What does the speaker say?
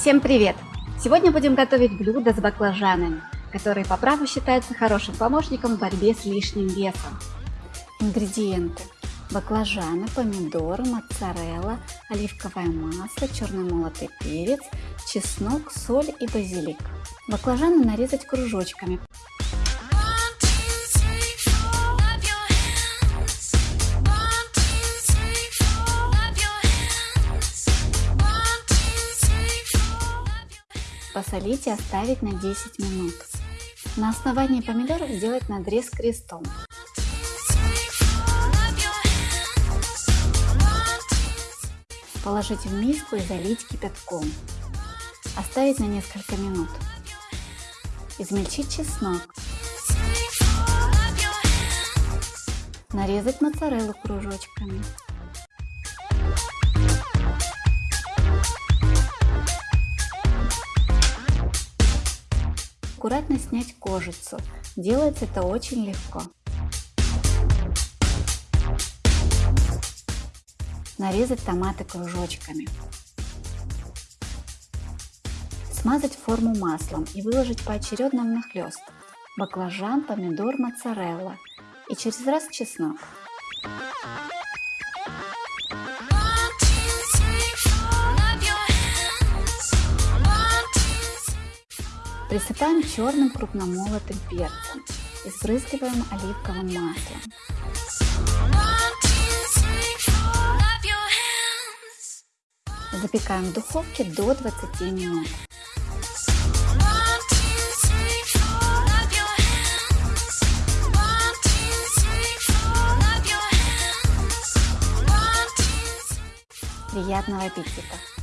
Всем привет! Сегодня будем готовить блюдо с баклажанами, которые по праву считаются хорошим помощником в борьбе с лишним весом. Ингредиенты. Баклажаны, помидоры, моцарелла, оливковое масло, черный молотый перец, чеснок, соль и базилик. Баклажаны нарезать кружочками. Посолить и оставить на 10 минут. На основании помидоров сделать надрез крестом. Положить в миску и залить кипятком. Оставить на несколько минут. Измельчить чеснок. Нарезать моцареллу кружочками. Аккуратно снять кожицу. Делается это очень легко. Нарезать томаты кружочками. Смазать форму маслом и выложить поочередно внахлёст. Баклажан, помидор, моцарелла и через раз чеснок. Присыпаем черным крупномолотым перцем и сбрызгиваем оливковым маслом. Запекаем в духовке до 20 минут. Приятного аппетита!